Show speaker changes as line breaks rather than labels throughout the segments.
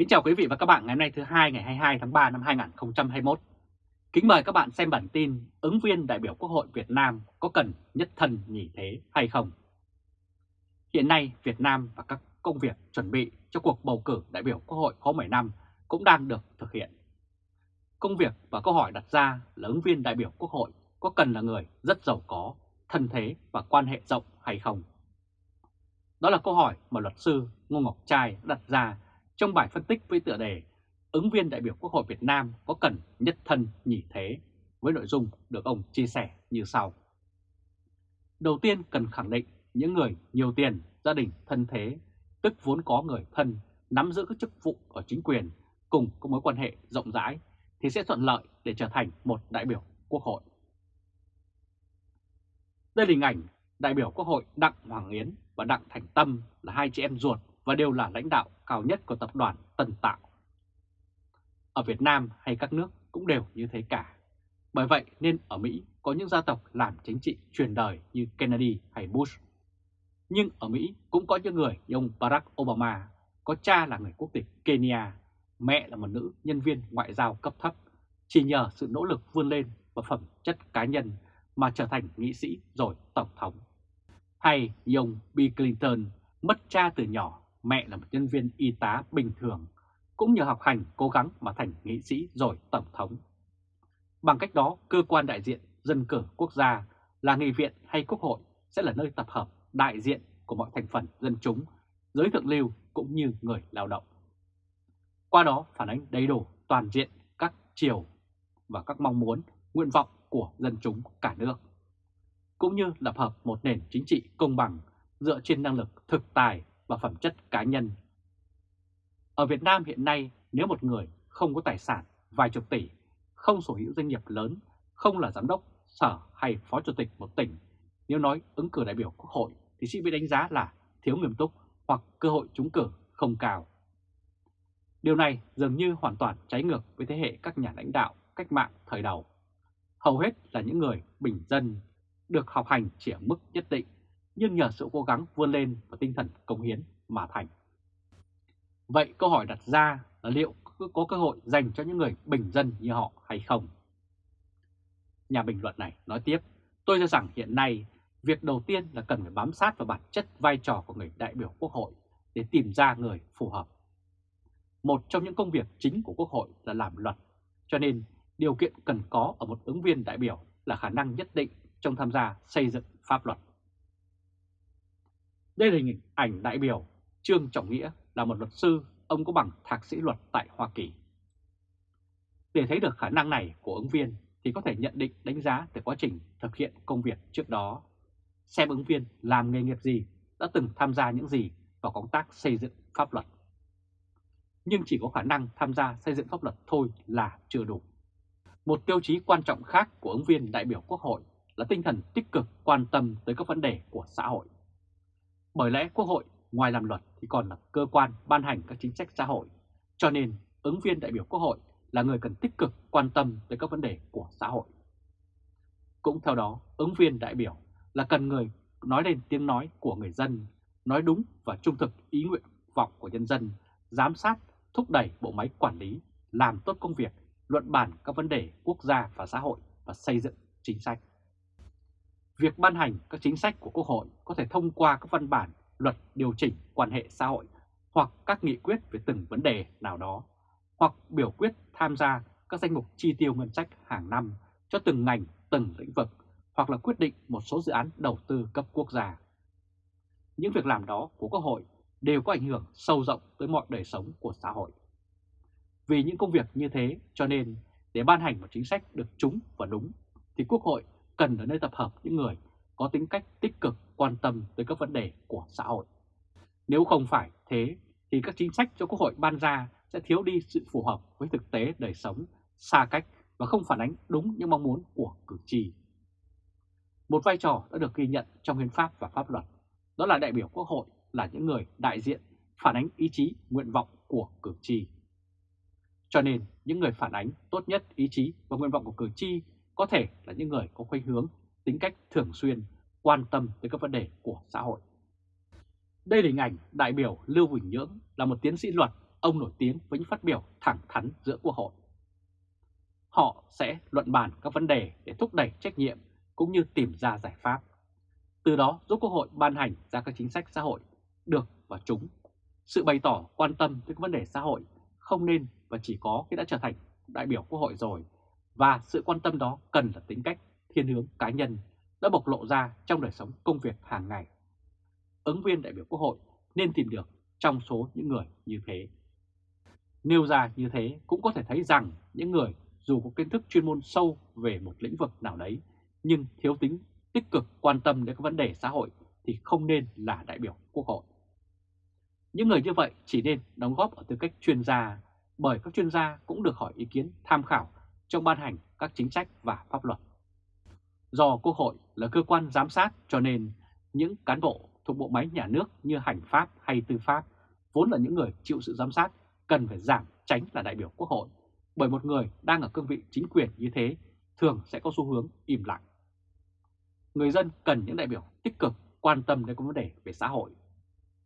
Kính chào quý vị và các bạn ngày hôm nay thứ hai ngày 22 tháng 3 năm 2021. Kính mời các bạn xem bản tin ứng viên đại biểu Quốc hội Việt Nam có cần nhất thân nhì thế hay không? Hiện nay Việt Nam và các công việc chuẩn bị cho cuộc bầu cử đại biểu Quốc hội khóa 15 cũng đang được thực hiện. Công việc và câu hỏi đặt ra là ứng viên đại biểu Quốc hội có cần là người rất giàu có, thân thế và quan hệ rộng hay không? Đó là câu hỏi mà luật sư Ngô Ngọc Trai đặt ra trong bài phân tích với tựa đề ứng viên đại biểu Quốc hội Việt Nam có cần nhất thân nhị thế với nội dung được ông chia sẻ như sau. Đầu tiên cần khẳng định những người nhiều tiền, gia đình thân thế, tức vốn có người thân nắm giữ các chức vụ ở chính quyền cùng có mối quan hệ rộng rãi thì sẽ thuận lợi để trở thành một đại biểu Quốc hội. Đây là hình ảnh đại biểu Quốc hội Đặng Hoàng Yến và Đặng Thành Tâm là hai chị em ruột và đều là lãnh đạo cao nhất của tập đoàn Tân Tạo. Ở Việt Nam hay các nước cũng đều như thế cả. Bởi vậy nên ở Mỹ có những gia tộc làm chính trị truyền đời như Kennedy hay Bush. Nhưng ở Mỹ cũng có những người như ông Barack Obama, có cha là người quốc tịch Kenya, mẹ là một nữ nhân viên ngoại giao cấp thấp, chỉ nhờ sự nỗ lực vươn lên và phẩm chất cá nhân mà trở thành nghị sĩ rồi tổng thống. Hay như ông Bill Clinton mất cha từ nhỏ mẹ là một nhân viên y tá bình thường, cũng nhờ học hành cố gắng mà thành nghị sĩ rồi tổng thống. Bằng cách đó, cơ quan đại diện dân cử quốc gia là nghị viện hay quốc hội sẽ là nơi tập hợp đại diện của mọi thành phần dân chúng, giới thượng lưu cũng như người lao động. Qua đó phản ánh đầy đủ toàn diện các chiều và các mong muốn, nguyện vọng của dân chúng cả nước, cũng như lập hợp một nền chính trị công bằng dựa trên năng lực thực tài và phẩm chất cá nhân. Ở Việt Nam hiện nay, nếu một người không có tài sản vài chục tỷ, không sở hữu doanh nghiệp lớn, không là giám đốc, sở hay phó chủ tịch một tỉnh, nếu nói ứng cử đại biểu quốc hội thì sẽ bị đánh giá là thiếu nghiêm túc hoặc cơ hội trúng cử không cao. Điều này dường như hoàn toàn trái ngược với thế hệ các nhà lãnh đạo cách mạng thời đầu. Hầu hết là những người bình dân, được học hành chỉ ở mức nhất định nhưng nhờ sự cố gắng vươn lên và tinh thần công hiến mà thành. Vậy câu hỏi đặt ra là liệu có cơ hội dành cho những người bình dân như họ hay không? Nhà bình luận này nói tiếp, tôi cho rằng hiện nay việc đầu tiên là cần phải bám sát vào bản chất vai trò của người đại biểu quốc hội để tìm ra người phù hợp. Một trong những công việc chính của quốc hội là làm luật, cho nên điều kiện cần có ở một ứng viên đại biểu là khả năng nhất định trong tham gia xây dựng pháp luật. Đây là hình ảnh đại biểu Trương Trọng Nghĩa là một luật sư, ông có bằng thạc sĩ luật tại Hoa Kỳ. Để thấy được khả năng này của ứng viên thì có thể nhận định đánh giá từ quá trình thực hiện công việc trước đó, xem ứng viên làm nghề nghiệp gì, đã từng tham gia những gì vào công tác xây dựng pháp luật. Nhưng chỉ có khả năng tham gia xây dựng pháp luật thôi là chưa đủ. Một tiêu chí quan trọng khác của ứng viên đại biểu Quốc hội là tinh thần tích cực quan tâm tới các vấn đề của xã hội. Bởi lẽ Quốc hội ngoài làm luật thì còn là cơ quan ban hành các chính sách xã hội, cho nên ứng viên đại biểu Quốc hội là người cần tích cực quan tâm tới các vấn đề của xã hội. Cũng theo đó, ứng viên đại biểu là cần người nói lên tiếng nói của người dân, nói đúng và trung thực ý nguyện vọng của nhân dân, giám sát, thúc đẩy bộ máy quản lý, làm tốt công việc, luận bàn các vấn đề quốc gia và xã hội và xây dựng chính sách. Việc ban hành các chính sách của Quốc hội có thể thông qua các văn bản, luật điều chỉnh quan hệ xã hội hoặc các nghị quyết về từng vấn đề nào đó, hoặc biểu quyết tham gia các danh mục chi tiêu ngân sách hàng năm cho từng ngành, từng lĩnh vực, hoặc là quyết định một số dự án đầu tư cấp quốc gia. Những việc làm đó của Quốc hội đều có ảnh hưởng sâu rộng tới mọi đời sống của xã hội. Vì những công việc như thế cho nên để ban hành một chính sách được trúng và đúng thì Quốc hội cần ở nơi tập hợp những người có tính cách tích cực quan tâm tới các vấn đề của xã hội. Nếu không phải thế thì các chính sách cho Quốc hội ban ra sẽ thiếu đi sự phù hợp với thực tế đời sống, xa cách và không phản ánh đúng những mong muốn của cử tri. Một vai trò đã được ghi nhận trong hiến pháp và pháp luật, đó là đại biểu Quốc hội là những người đại diện phản ánh ý chí, nguyện vọng của cử tri. Cho nên, những người phản ánh tốt nhất ý chí và nguyện vọng của cử tri có thể là những người có khuynh hướng, tính cách thường xuyên, quan tâm tới các vấn đề của xã hội. Đây là hình ảnh đại biểu Lưu Huỳnh Nhưỡng là một tiến sĩ luật ông nổi tiếng với những phát biểu thẳng thắn giữa Quốc hội. Họ sẽ luận bàn các vấn đề để thúc đẩy trách nhiệm cũng như tìm ra giải pháp. Từ đó giúp Quốc hội ban hành ra các chính sách xã hội được và chúng. Sự bày tỏ quan tâm tới các vấn đề xã hội không nên và chỉ có khi đã trở thành đại biểu Quốc hội rồi và sự quan tâm đó cần là tính cách, thiên hướng cá nhân đã bộc lộ ra trong đời sống công việc hàng ngày. Ứng viên đại biểu Quốc hội nên tìm được trong số những người như thế. Nêu ra như thế cũng có thể thấy rằng những người dù có kiến thức chuyên môn sâu về một lĩnh vực nào đấy, nhưng thiếu tính, tích cực quan tâm đến các vấn đề xã hội thì không nên là đại biểu Quốc hội. Những người như vậy chỉ nên đóng góp ở tư cách chuyên gia, bởi các chuyên gia cũng được hỏi ý kiến, tham khảo trong ban hành các chính sách và pháp luật. Do Quốc hội là cơ quan giám sát cho nên những cán bộ thuộc bộ máy nhà nước như hành pháp hay tư pháp vốn là những người chịu sự giám sát cần phải giảm tránh là đại biểu Quốc hội bởi một người đang ở cương vị chính quyền như thế thường sẽ có xu hướng im lặng. Người dân cần những đại biểu tích cực quan tâm đến các vấn đề về xã hội,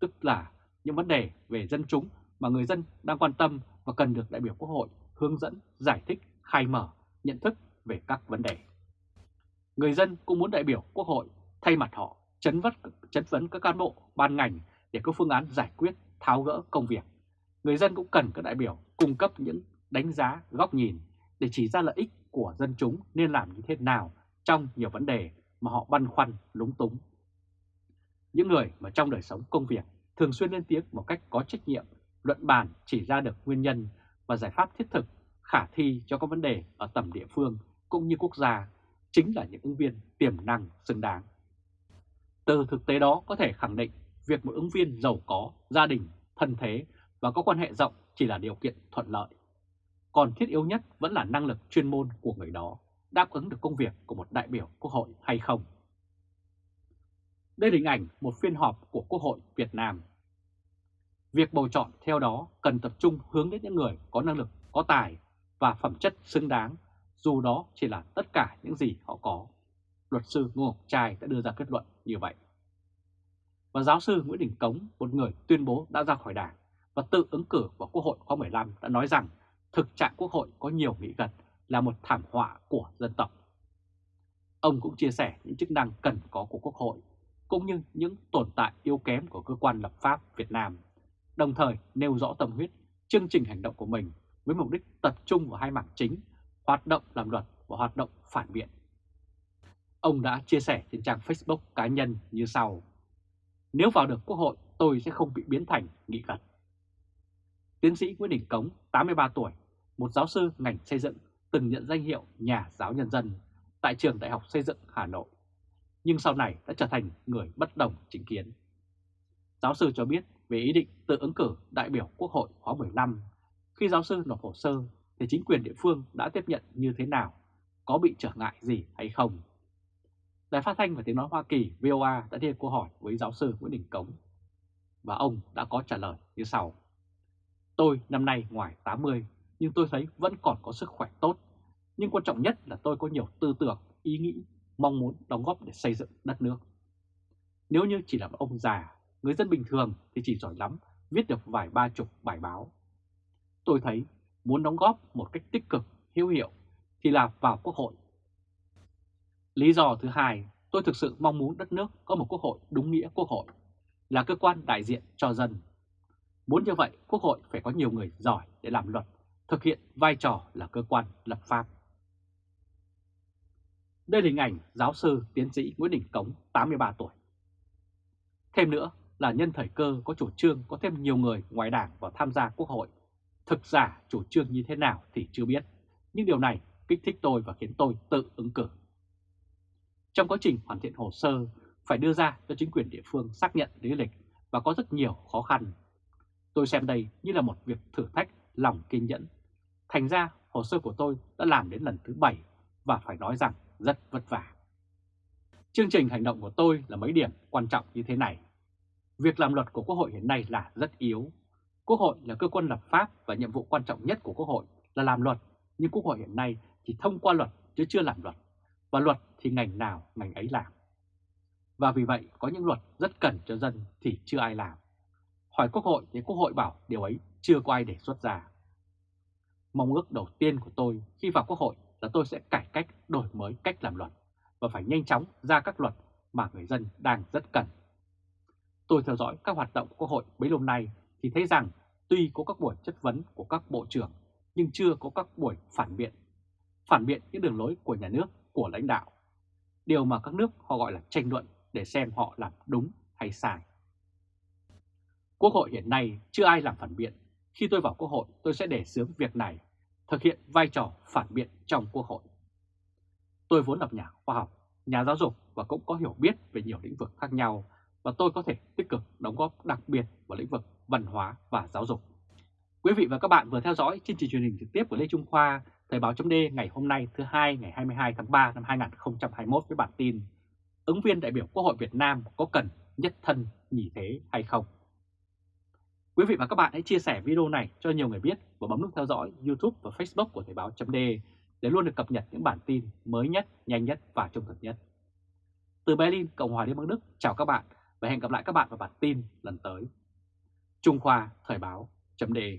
tức là những vấn đề về dân chúng mà người dân đang quan tâm và cần được đại biểu Quốc hội hướng dẫn, giải thích, khai mở, nhận thức về các vấn đề. Người dân cũng muốn đại biểu Quốc hội thay mặt họ chấn vất, chấn vấn các cán bộ, ban ngành để có phương án giải quyết, tháo gỡ công việc. Người dân cũng cần các đại biểu cung cấp những đánh giá, góc nhìn để chỉ ra lợi ích của dân chúng nên làm như thế nào trong nhiều vấn đề mà họ băn khoăn, lúng túng. Những người mà trong đời sống công việc thường xuyên lên tiếng một cách có trách nhiệm, luận bàn chỉ ra được nguyên nhân và giải pháp thiết thực, khả thi cho các vấn đề ở tầm địa phương cũng như quốc gia, chính là những ứng viên tiềm năng xứng đáng. Từ thực tế đó có thể khẳng định việc một ứng viên giàu có, gia đình, thân thế và có quan hệ rộng chỉ là điều kiện thuận lợi. Còn thiết yếu nhất vẫn là năng lực chuyên môn của người đó đáp ứng được công việc của một đại biểu Quốc hội hay không. Đây là hình ảnh một phiên họp của Quốc hội Việt Nam. Việc bầu chọn theo đó cần tập trung hướng đến những người có năng lực, có tài và phẩm chất xứng đáng, dù đó chỉ là tất cả những gì họ có. Luật sư Ngô Ngọc Trai đã đưa ra kết luận như vậy. Và giáo sư Nguyễn Đình Cống, một người tuyên bố đã ra khỏi đảng và tự ứng cử vào Quốc hội khóa 15 đã nói rằng thực trạng Quốc hội có nhiều nghĩ gật là một thảm họa của dân tộc. Ông cũng chia sẻ những chức năng cần có của Quốc hội, cũng như những tồn tại yếu kém của cơ quan lập pháp Việt Nam, đồng thời nêu rõ tâm huyết, chương trình hành động của mình với mục đích tập trung vào hai mảng chính, hoạt động làm luật và hoạt động phản biện. Ông đã chia sẻ trên trang Facebook cá nhân như sau. Nếu vào được Quốc hội, tôi sẽ không bị biến thành nghị gật. Tiến sĩ Nguyễn Đình Cống, 83 tuổi, một giáo sư ngành xây dựng từng nhận danh hiệu nhà giáo nhân dân tại trường Đại học Xây dựng Hà Nội, nhưng sau này đã trở thành người bất đồng chính kiến. Giáo sư cho biết về ý định tự ứng cử đại biểu Quốc hội khóa 15. Khi giáo sư nộp hồ sơ thì chính quyền địa phương đã tiếp nhận như thế nào, có bị trở ngại gì hay không. Đài phát thanh và tiếng nói Hoa Kỳ VOA đã đưa câu hỏi với giáo sư Nguyễn Đình Cống và ông đã có trả lời như sau. Tôi năm nay ngoài 80 nhưng tôi thấy vẫn còn có sức khỏe tốt. Nhưng quan trọng nhất là tôi có nhiều tư tưởng, ý nghĩ, mong muốn đóng góp để xây dựng đất nước. Nếu như chỉ là một ông già, người dân bình thường thì chỉ giỏi lắm viết được vài ba chục bài báo. Tôi thấy muốn đóng góp một cách tích cực, hữu hiệu thì là vào quốc hội. Lý do thứ hai, tôi thực sự mong muốn đất nước có một quốc hội đúng nghĩa quốc hội, là cơ quan đại diện cho dân. Muốn như vậy, quốc hội phải có nhiều người giỏi để làm luật thực hiện vai trò là cơ quan lập pháp. Đây là hình ảnh giáo sư tiến sĩ Nguyễn Đình Cống, 83 tuổi. Thêm nữa là nhân thời cơ có chủ trương có thêm nhiều người ngoài đảng vào tham gia quốc hội. Thực giả chủ trương như thế nào thì chưa biết, nhưng điều này kích thích tôi và khiến tôi tự ứng cử. Trong quá trình hoàn thiện hồ sơ, phải đưa ra cho chính quyền địa phương xác nhận lý lịch và có rất nhiều khó khăn. Tôi xem đây như là một việc thử thách lòng kiên nhẫn. Thành ra hồ sơ của tôi đã làm đến lần thứ 7 và phải nói rằng rất vất vả. Chương trình hành động của tôi là mấy điểm quan trọng như thế này. Việc làm luật của Quốc hội hiện nay là rất yếu. Quốc hội là cơ quan lập pháp và nhiệm vụ quan trọng nhất của Quốc hội là làm luật, nhưng Quốc hội hiện nay chỉ thông qua luật chứ chưa làm luật. Và luật thì ngành nào ngành ấy làm. Và vì vậy có những luật rất cần cho dân thì chưa ai làm. Hỏi Quốc hội thì Quốc hội bảo điều ấy chưa có ai đề xuất ra. Mong ước đầu tiên của tôi khi vào Quốc hội là tôi sẽ cải cách, đổi mới cách làm luật và phải nhanh chóng ra các luật mà người dân đang rất cần. Tôi theo dõi các hoạt động của Quốc hội bấy lâu nay thì thấy rằng tuy có các buổi chất vấn của các bộ trưởng nhưng chưa có các buổi phản biện, phản biện những đường lối của nhà nước, của lãnh đạo. Điều mà các nước họ gọi là tranh luận để xem họ làm đúng hay sai. Quốc hội hiện nay chưa ai làm phản biện. Khi tôi vào Quốc hội tôi sẽ để xướng việc này, thực hiện vai trò phản biện trong Quốc hội. Tôi vốn là nhà khoa học, nhà giáo dục và cũng có hiểu biết về nhiều lĩnh vực khác nhau và tôi có thể tích cực đóng góp đặc biệt vào lĩnh vực văn hóa và giáo dục. Quý vị và các bạn vừa theo dõi chương trình truyền hình trực tiếp của Lê Trung Khoa, Thời báo chấm ngày hôm nay thứ hai ngày 22 tháng 3 năm 2021 với bản tin Ứng viên đại biểu Quốc hội Việt Nam có cần nhất thân nhỉ thế hay không? Quý vị và các bạn hãy chia sẻ video này cho nhiều người biết và bấm nút theo dõi YouTube và Facebook của Thời báo chấm để luôn được cập nhật những bản tin mới nhất, nhanh nhất và trung thực nhất. Từ Berlin, Cộng hòa Liên bang Đức, chào các bạn và hẹn gặp lại các bạn vào bản tin lần tới. Trung Khoa Thời báo.de